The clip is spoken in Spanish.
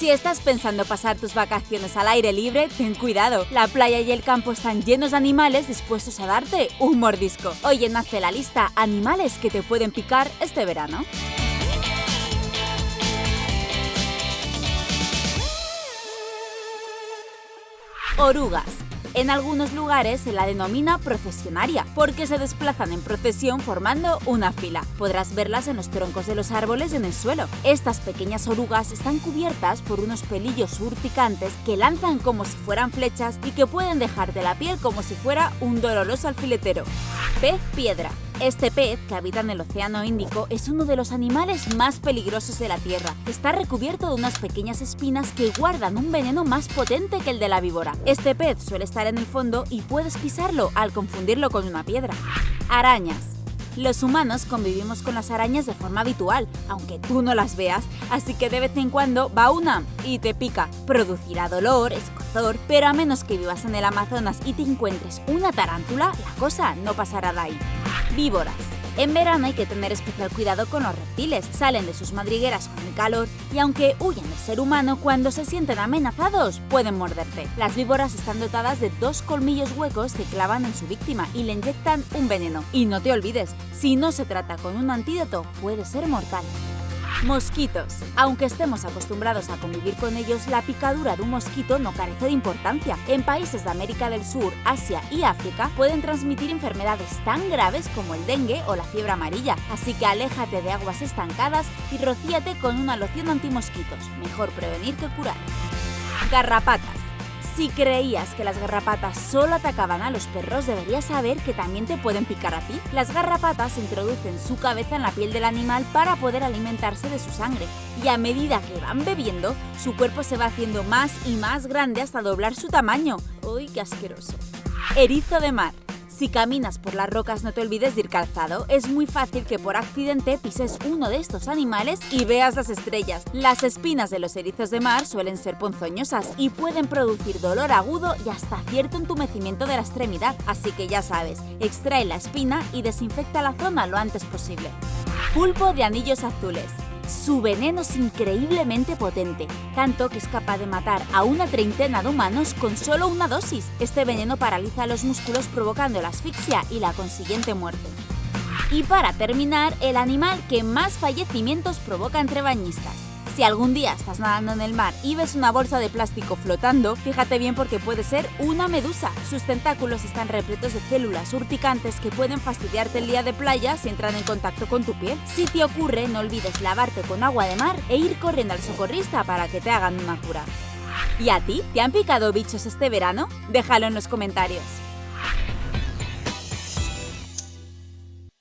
Si estás pensando pasar tus vacaciones al aire libre, ten cuidado. La playa y el campo están llenos de animales dispuestos a darte un mordisco. Hoy nace la lista animales que te pueden picar este verano. Orugas. En algunos lugares se la denomina procesionaria, porque se desplazan en procesión formando una fila. Podrás verlas en los troncos de los árboles y en el suelo. Estas pequeñas orugas están cubiertas por unos pelillos urticantes que lanzan como si fueran flechas y que pueden dejarte la piel como si fuera un doloroso alfiletero. Pez piedra. Este pez, que habita en el Océano Índico, es uno de los animales más peligrosos de la Tierra. Está recubierto de unas pequeñas espinas que guardan un veneno más potente que el de la víbora. Este pez suele estar en el fondo y puedes pisarlo al confundirlo con una piedra. Arañas. Los humanos convivimos con las arañas de forma habitual, aunque tú no las veas, así que de vez en cuando va una y te pica. Producirá dolor, escozor, pero a menos que vivas en el Amazonas y te encuentres una tarántula, la cosa no pasará de ahí. Víboras. En verano hay que tener especial cuidado con los reptiles, salen de sus madrigueras con el calor y aunque huyen del ser humano, cuando se sienten amenazados pueden morderte. Las víboras están dotadas de dos colmillos huecos que clavan en su víctima y le inyectan un veneno. Y no te olvides, si no se trata con un antídoto, puede ser mortal. Mosquitos. Aunque estemos acostumbrados a convivir con ellos, la picadura de un mosquito no carece de importancia. En países de América del Sur, Asia y África pueden transmitir enfermedades tan graves como el dengue o la fiebre amarilla, así que aléjate de aguas estancadas y rocíate con una loción antimosquitos. Mejor prevenir que curar. Garrapatas. Si creías que las garrapatas solo atacaban a los perros, deberías saber que también te pueden picar a ti. Las garrapatas introducen su cabeza en la piel del animal para poder alimentarse de su sangre, y a medida que van bebiendo, su cuerpo se va haciendo más y más grande hasta doblar su tamaño. ¡Uy, qué asqueroso! Erizo de mar. Si caminas por las rocas no te olvides de ir calzado, es muy fácil que por accidente pises uno de estos animales y veas las estrellas. Las espinas de los erizos de mar suelen ser ponzoñosas y pueden producir dolor agudo y hasta cierto entumecimiento de la extremidad, así que ya sabes, extrae la espina y desinfecta la zona lo antes posible. Pulpo de anillos azules. Su veneno es increíblemente potente, tanto que es capaz de matar a una treintena de humanos con solo una dosis. Este veneno paraliza los músculos provocando la asfixia y la consiguiente muerte. Y para terminar, el animal que más fallecimientos provoca entre bañistas. Si algún día estás nadando en el mar y ves una bolsa de plástico flotando, fíjate bien porque puede ser una medusa. Sus tentáculos están repletos de células urticantes que pueden fastidiarte el día de playa si entran en contacto con tu piel. Si te ocurre, no olvides lavarte con agua de mar e ir corriendo al socorrista para que te hagan una cura. ¿Y a ti? ¿Te han picado bichos este verano? Déjalo en los comentarios.